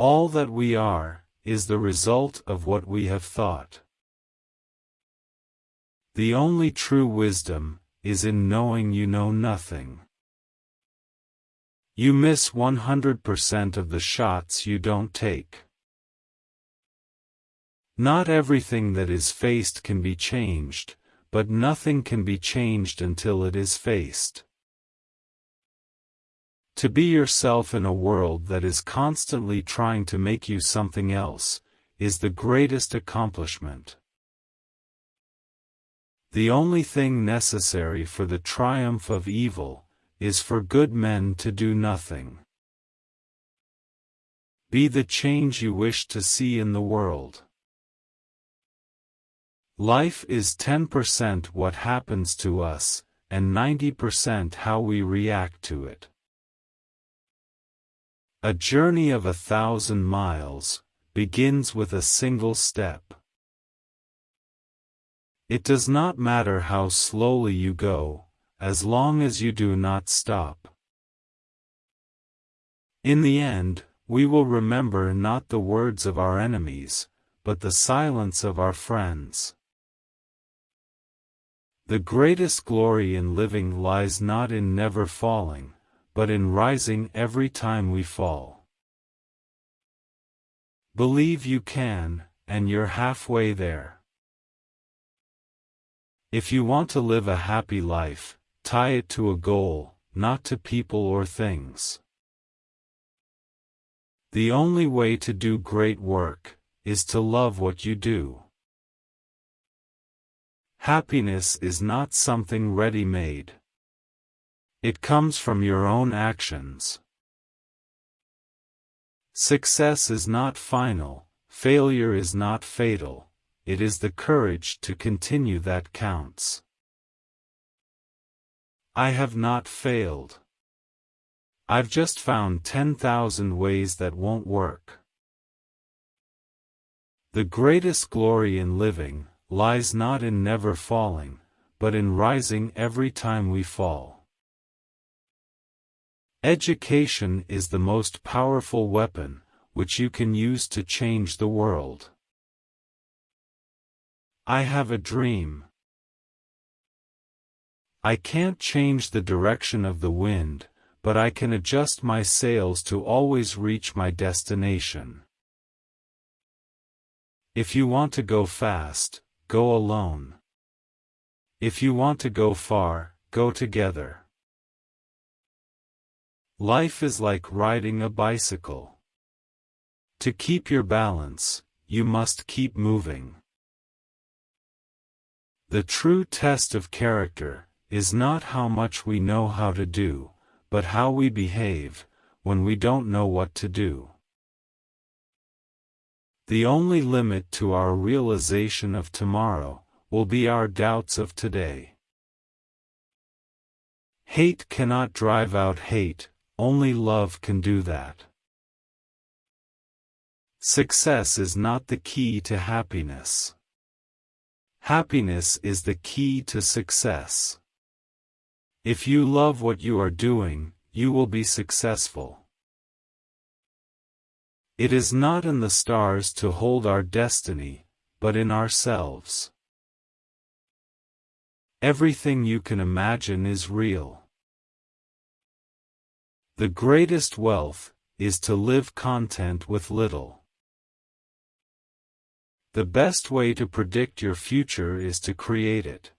All that we are, is the result of what we have thought. The only true wisdom, is in knowing you know nothing. You miss 100% of the shots you don't take. Not everything that is faced can be changed, but nothing can be changed until it is faced. To be yourself in a world that is constantly trying to make you something else, is the greatest accomplishment. The only thing necessary for the triumph of evil, is for good men to do nothing. Be the change you wish to see in the world. Life is 10% what happens to us, and 90% how we react to it. A journey of a thousand miles, begins with a single step. It does not matter how slowly you go, as long as you do not stop. In the end, we will remember not the words of our enemies, but the silence of our friends. The greatest glory in living lies not in never falling, but in rising every time we fall. Believe you can, and you're halfway there. If you want to live a happy life, tie it to a goal, not to people or things. The only way to do great work, is to love what you do. Happiness is not something ready-made. It comes from your own actions. Success is not final, failure is not fatal, it is the courage to continue that counts. I have not failed. I've just found 10,000 ways that won't work. The greatest glory in living, lies not in never falling, but in rising every time we fall. Education is the most powerful weapon, which you can use to change the world. I have a dream. I can't change the direction of the wind, but I can adjust my sails to always reach my destination. If you want to go fast, go alone. If you want to go far, go together. Life is like riding a bicycle. To keep your balance, you must keep moving. The true test of character, is not how much we know how to do, but how we behave, when we don't know what to do. The only limit to our realization of tomorrow, will be our doubts of today. Hate cannot drive out hate, only love can do that. Success is not the key to happiness. Happiness is the key to success. If you love what you are doing, you will be successful. It is not in the stars to hold our destiny, but in ourselves. Everything you can imagine is real. The greatest wealth, is to live content with little. The best way to predict your future is to create it.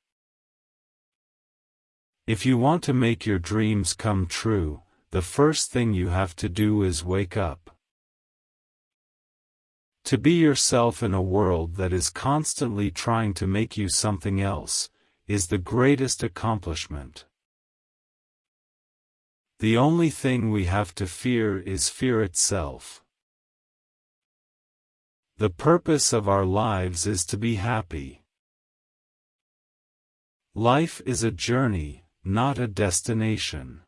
If you want to make your dreams come true, the first thing you have to do is wake up. To be yourself in a world that is constantly trying to make you something else, is the greatest accomplishment. The only thing we have to fear is fear itself. The purpose of our lives is to be happy. Life is a journey, not a destination.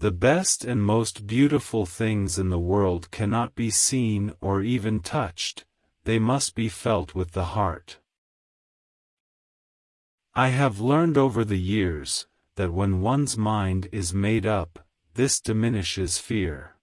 The best and most beautiful things in the world cannot be seen or even touched, they must be felt with the heart. I have learned over the years, that when one's mind is made up, this diminishes fear.